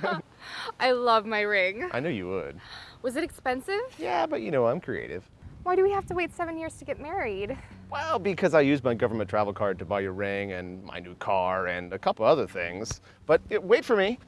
I love my ring. I know you would. Was it expensive? Yeah, but you know I'm creative. Why do we have to wait seven years to get married? Well, because I used my government travel card to buy your ring and my new car and a couple other things. But wait for me.